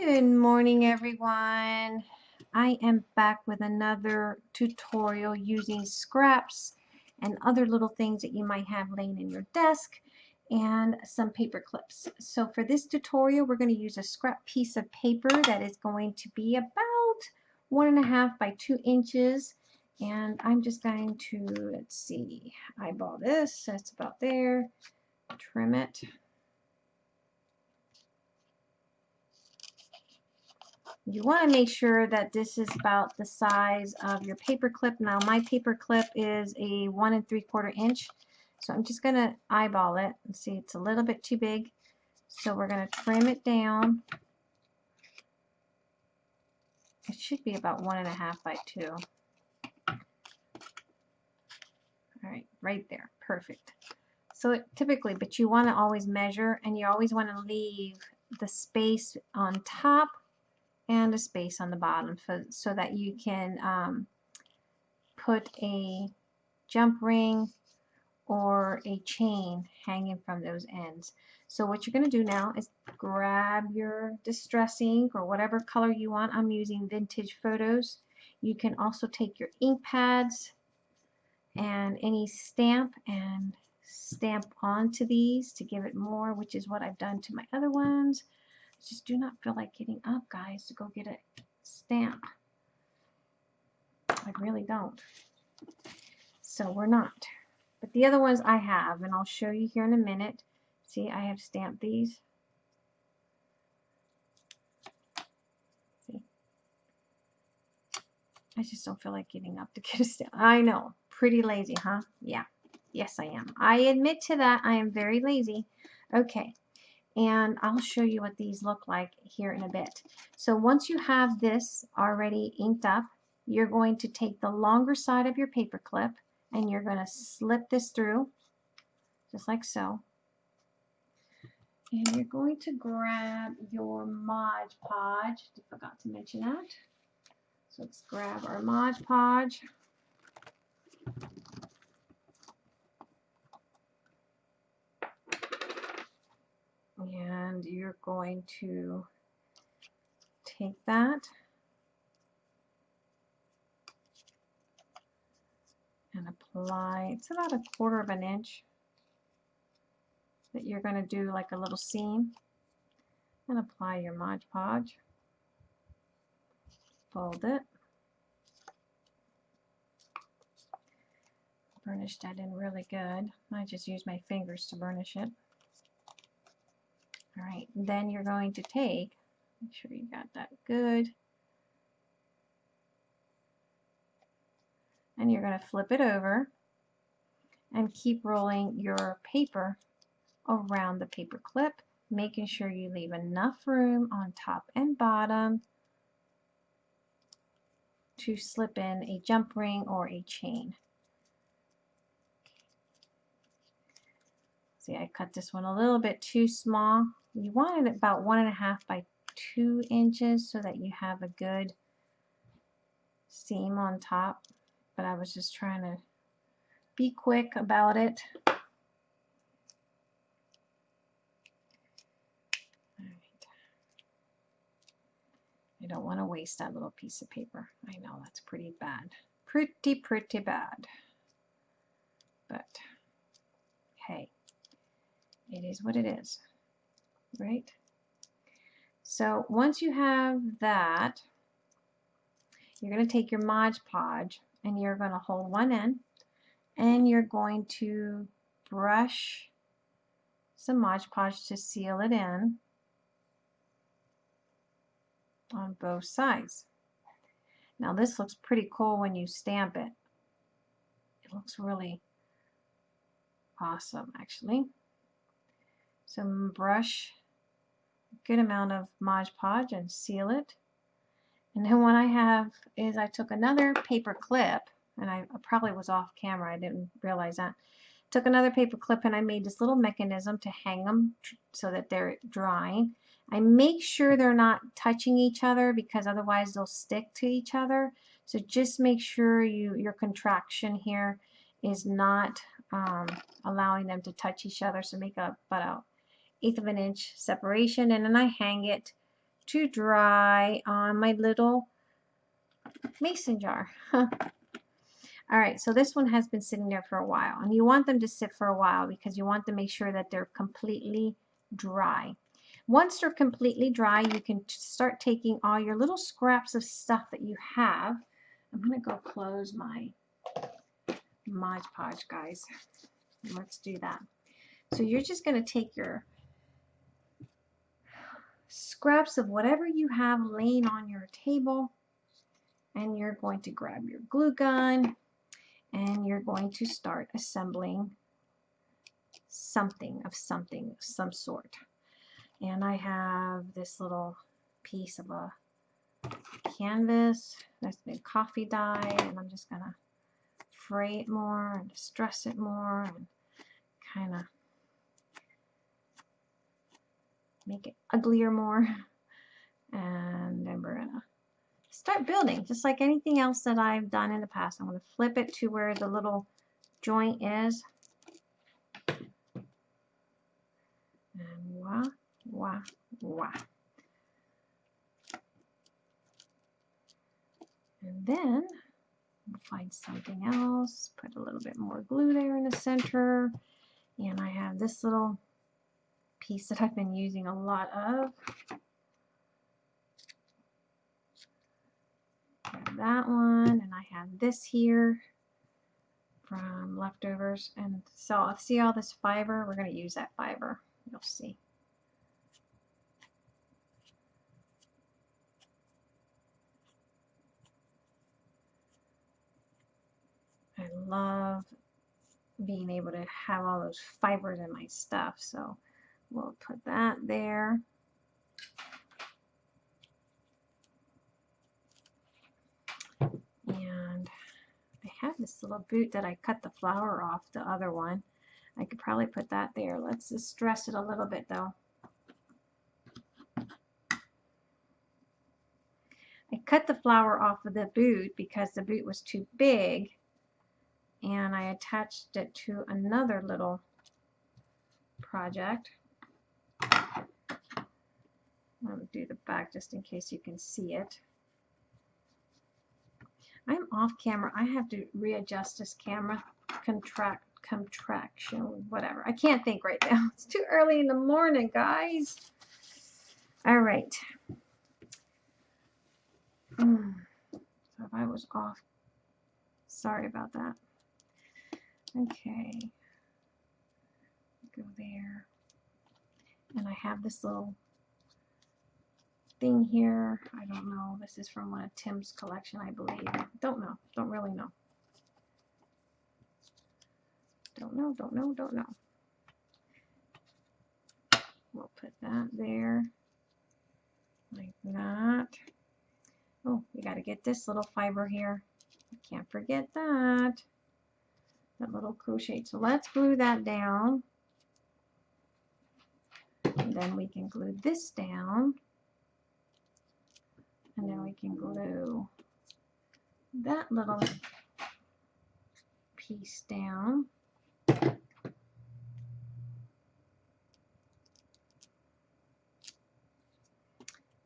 Good morning everyone. I am back with another tutorial using scraps and other little things that you might have laying in your desk and some paper clips. So for this tutorial we're going to use a scrap piece of paper that is going to be about one and a half by two inches and I'm just going to let's see eyeball this that's about there trim it you want to make sure that this is about the size of your paper clip. Now my paper clip is a one and three quarter inch. So I'm just going to eyeball it and see it's a little bit too big. So we're going to trim it down. It should be about one and a half by two. All right, right there, perfect. So it, typically, but you want to always measure and you always want to leave the space on top and a space on the bottom so, so that you can um, put a jump ring or a chain hanging from those ends. So what you're going to do now is grab your distress ink or whatever color you want. I'm using vintage photos. You can also take your ink pads and any stamp and stamp onto these to give it more, which is what I've done to my other ones just do not feel like getting up, guys, to go get a stamp. I really don't. So we're not. But the other ones I have, and I'll show you here in a minute. See, I have stamped these. See? I just don't feel like getting up to get a stamp. I know. Pretty lazy, huh? Yeah. Yes, I am. I admit to that. I am very lazy. Okay and I'll show you what these look like here in a bit. So once you have this already inked up, you're going to take the longer side of your paper clip and you're going to slip this through just like so. And you're going to grab your Mod Podge. I forgot to mention that. So let's grab our Mod Podge. And you're going to take that and apply, it's about a quarter of an inch that you're going to do like a little seam and apply your Mod Podge. Fold it. Burnish that in really good. I just use my fingers to burnish it. All right, then you're going to take, make sure you got that good, and you're going to flip it over and keep rolling your paper around the paper clip, making sure you leave enough room on top and bottom to slip in a jump ring or a chain. See, I cut this one a little bit too small you want it about one and a half by two inches so that you have a good seam on top but I was just trying to be quick about it I don't want to waste that little piece of paper. I know that's pretty bad. Pretty, pretty bad. But, hey, it is what it is right? So once you have that, you're going to take your Mod Podge and you're going to hold one end and you're going to brush some Mod Podge to seal it in on both sides. Now this looks pretty cool when you stamp it. It looks really awesome actually. Some brush good amount of Mod Podge and seal it. And then what I have is I took another paper clip, and I probably was off camera, I didn't realize that. Took another paper clip and I made this little mechanism to hang them so that they're drying. I make sure they're not touching each other because otherwise they'll stick to each other. So just make sure you your contraction here is not um, allowing them to touch each other. So make a, about a eighth of an inch separation and then I hang it to dry on my little mason jar. All right, so this one has been sitting there for a while and you want them to sit for a while because you want to make sure that they're completely dry. Once they're completely dry, you can start taking all your little scraps of stuff that you have. I'm going to go close my Mod Podge, guys. Let's do that. So you're just going to take your scraps of whatever you have laying on your table and you're going to grab your glue gun and you're going to start assembling something of something some sort. And I have this little piece of a canvas that's been coffee dye and I'm just gonna fray it more and distress it more and kind of make it uglier more. And then we're gonna start building. Just like anything else that I've done in the past I'm to flip it to where the little joint is. And wah wah wah. And then find something else put a little bit more glue there in the center. And I have this little piece that I've been using a lot of. that one, and I have this here from leftovers. And so I'll see all this fiber? We're going to use that fiber. You'll see. I love being able to have all those fibers in my stuff. So We'll put that there. And I have this little boot that I cut the flower off, the other one. I could probably put that there. Let's just dress it a little bit though. I cut the flower off of the boot because the boot was too big and I attached it to another little project. I'll do the back just in case you can see it. I'm off camera. I have to readjust this camera contract contraction whatever. I can't think right now. It's too early in the morning, guys. All right. Mm. So if I was off, sorry about that. Okay. Go there. And I have this little thing here. I don't know. This is from one of Tim's collection, I believe. Don't know. Don't really know. Don't know, don't know, don't know. We'll put that there. Like that. Oh, we got to get this little fiber here. Can't forget that. That little crochet. So let's glue that down. And then we can glue this down. And then we can glue that little piece down.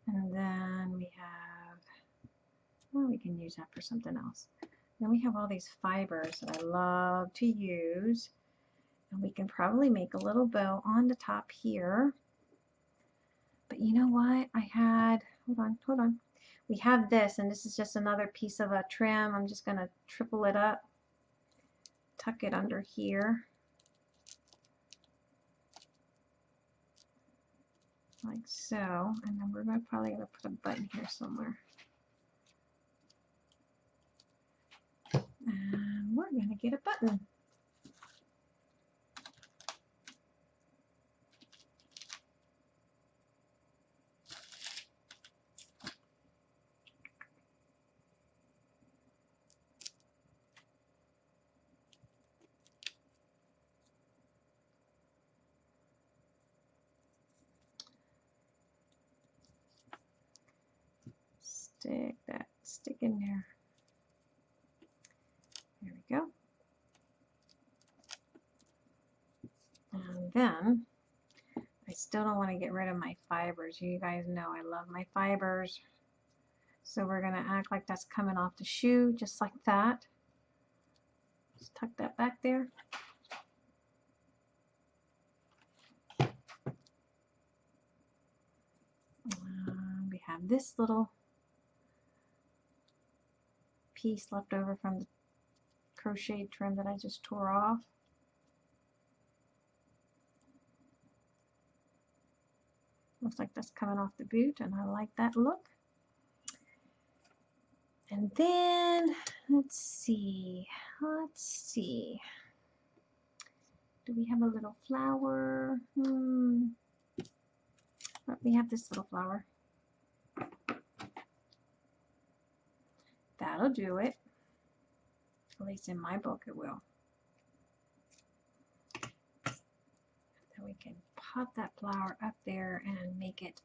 And then we have, well, we can use that for something else. Then we have all these fibers that I love to use. And we can probably make a little bow on the top here. But you know what? I had, hold on, hold on we have this and this is just another piece of a trim. I'm just going to triple it up tuck it under here. Like so and then we're gonna, probably to put a button here somewhere. And we're going to get a button stick that stick in there. There we go. And then I still don't want to get rid of my fibers. You guys know I love my fibers. So we're going to act like that's coming off the shoe, just like that. Just tuck that back there. We have this little piece left over from the crochet trim that I just tore off. Looks like that's coming off the boot and I like that look. And then, let's see, let's see. Do we have a little flower? Hmm. Oh, we have this little flower. That'll do it. At least in my book it will. Then we can pop that flower up there and make it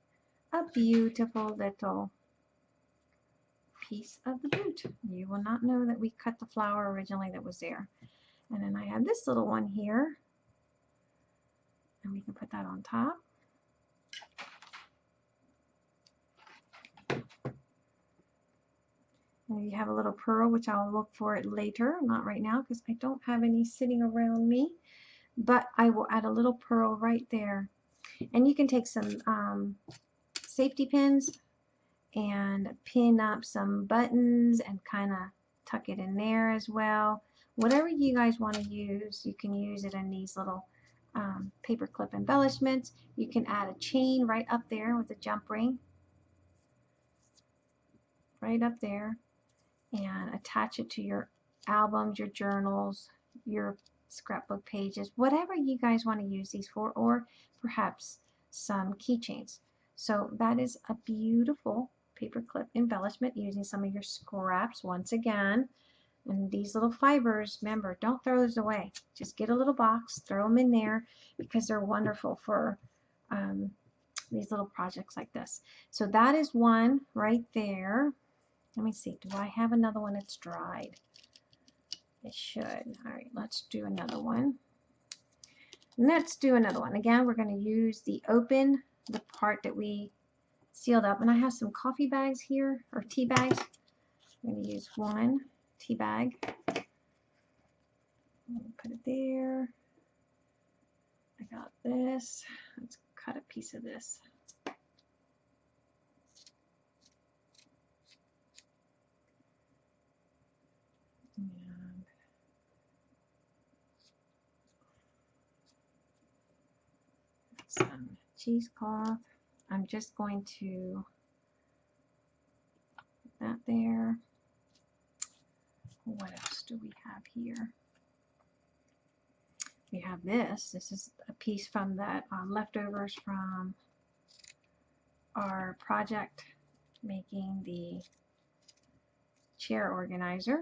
a beautiful little piece of the boot. You will not know that we cut the flower originally that was there. And then I have this little one here. And we can put that on top. You have a little pearl, which I'll look for it later, not right now, because I don't have any sitting around me. But I will add a little pearl right there. And you can take some um, safety pins and pin up some buttons and kind of tuck it in there as well. Whatever you guys want to use, you can use it in these little um, paper clip embellishments. You can add a chain right up there with a jump ring. Right up there. And attach it to your albums, your journals, your scrapbook pages, whatever you guys want to use these for, or perhaps some keychains. So that is a beautiful paperclip embellishment using some of your scraps once again. And these little fibers, remember, don't throw those away. Just get a little box, throw them in there because they're wonderful for um, these little projects like this. So that is one right there. Let me see, do I have another one that's dried? It should. All right, let's do another one. Let's do another one. Again, we're going to use the open, the part that we sealed up. And I have some coffee bags here, or tea bags. I'm going to use one tea bag. Put it there. I got this. Let's cut a piece of this. And some cheesecloth. I'm just going to put that there. What else do we have here? We have this. This is a piece from that um, leftovers from our project making the chair organizer.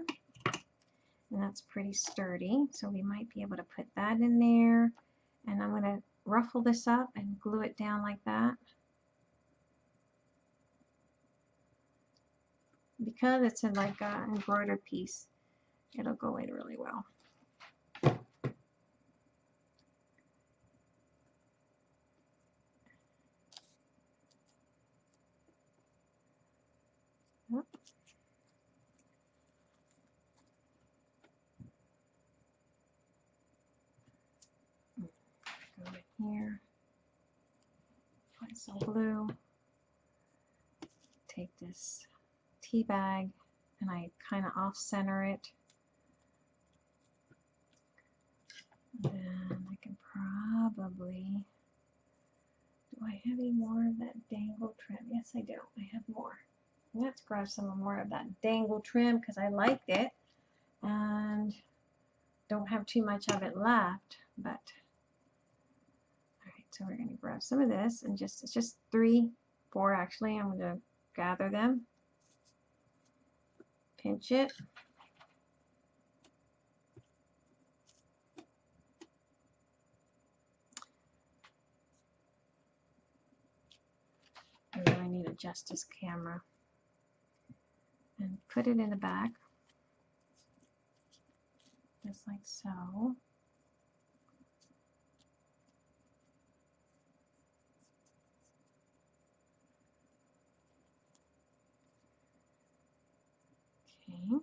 And that's pretty sturdy, so we might be able to put that in there. And I'm going to ruffle this up and glue it down like that. because it's in like an embroidered piece, it'll go in really well. Go in here, find some blue. take this tea bag and I kind of off center it. Then I can probably, do I have any more of that dangle trim? Yes, I do. I have more. Let's grab some more of that dangle trim because I liked it and don't have too much of it left, but so we're going to grab some of this and just, it's just three, four actually. I'm going to gather them pinch it. I really need a Justice camera. And put it in the back, just like so. Okay.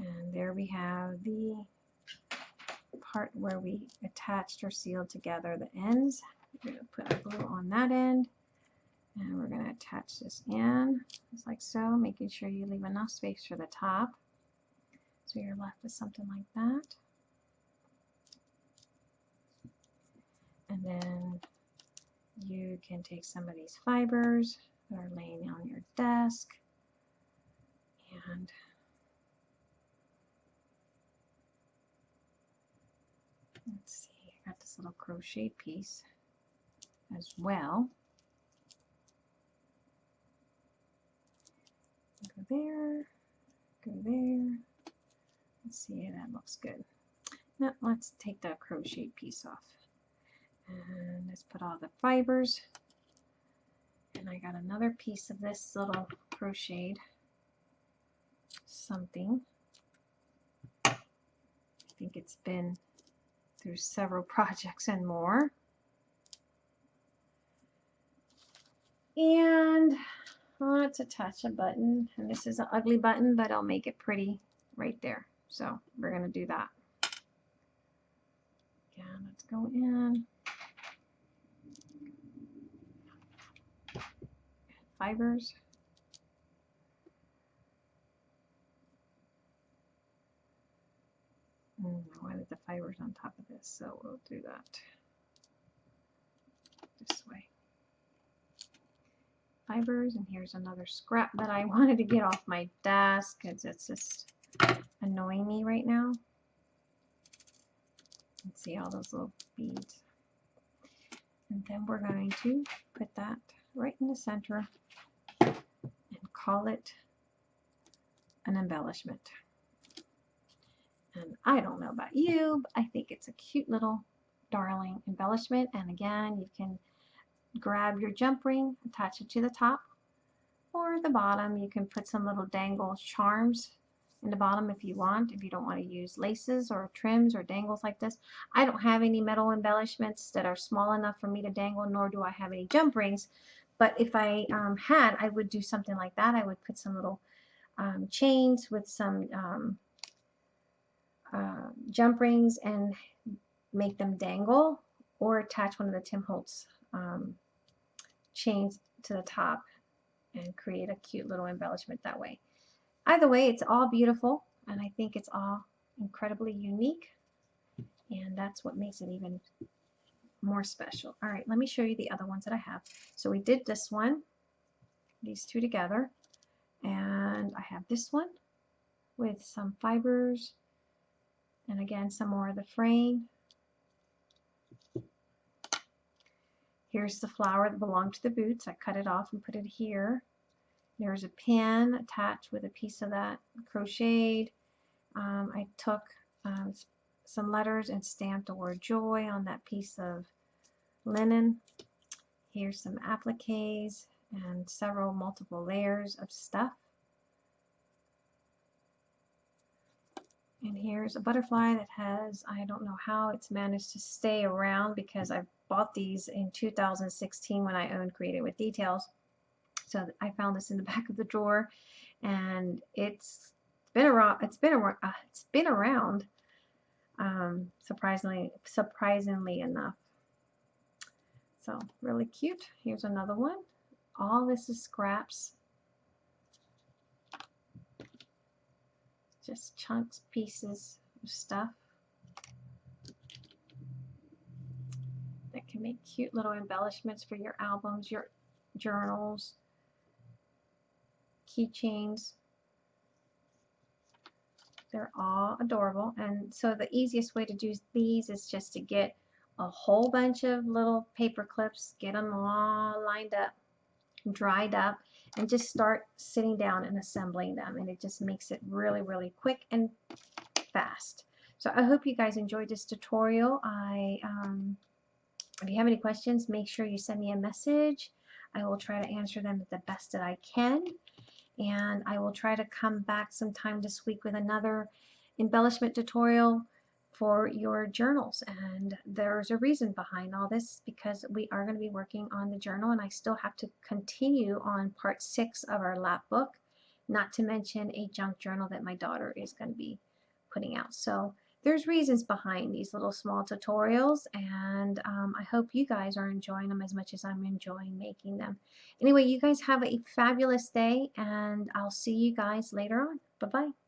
And there we have the part where we attached or sealed together the ends. We're going to put our glue on that end and we're going to attach this in just like so, making sure you leave enough space for the top. So you're left with something like that. And then you can take some of these fibers that are laying on your desk and let's see, I got this little crochet piece as well. Go there, go there. Let's see, that looks good. Now let's take that crochet piece off. And let's put all the fibers. And I got another piece of this little crocheted something. I think it's been through several projects and more. And let's attach a button. And this is an ugly button, but I'll make it pretty right there. So we're going to do that. Yeah, let's go in. Fibers. Mm, I wanted the fibers on top of this, so we'll do that this way. Fibers, and here's another scrap that I wanted to get off my desk because it's just annoying me right now. See all those little beads. And then we're going to put that right in the center and call it an embellishment. And I don't know about you, but I think it's a cute little darling embellishment. And again, you can grab your jump ring, attach it to the top or the bottom. You can put some little dangle charms in the bottom if you want, if you don't want to use laces or trims or dangles like this. I don't have any metal embellishments that are small enough for me to dangle, nor do I have any jump rings. But if I um, had, I would do something like that. I would put some little um, chains with some um, uh, jump rings and make them dangle or attach one of the Tim Holtz um, chains to the top and create a cute little embellishment that way. Either way, it's all beautiful and I think it's all incredibly unique and that's what makes it even more special. All right, let me show you the other ones that I have. So we did this one, these two together, and I have this one with some fibers and again some more of the frame. Here's the flower that belonged to the boots. I cut it off and put it here. There's a pin attached with a piece of that crocheted. Um, I took um, some letters and stamped the word joy on that piece of linen. Here's some appliques and several multiple layers of stuff. And here's a butterfly that has, I don't know how it's managed to stay around because I bought these in 2016 when I owned Creative with Details. So I found this in the back of the drawer and it's been around, it's been, around, uh, it's been around um, surprisingly, surprisingly enough. So really cute. Here's another one. All this is scraps just chunks, pieces of stuff that can make cute little embellishments for your albums, your journals, keychains. They're all adorable. And so the easiest way to do these is just to get a whole bunch of little paper clips, get them all lined up, dried up, and just start sitting down and assembling them and it just makes it really really quick and fast. So I hope you guys enjoyed this tutorial. I um, if you have any questions make sure you send me a message. I will try to answer them the best that I can and I will try to come back sometime this week with another embellishment tutorial for your journals and there's a reason behind all this because we are going to be working on the journal and I still have to continue on part six of our lap book not to mention a junk journal that my daughter is going to be putting out. So there's reasons behind these little small tutorials and um, I hope you guys are enjoying them as much as I'm enjoying making them. Anyway, you guys have a fabulous day and I'll see you guys later on. Bye-bye.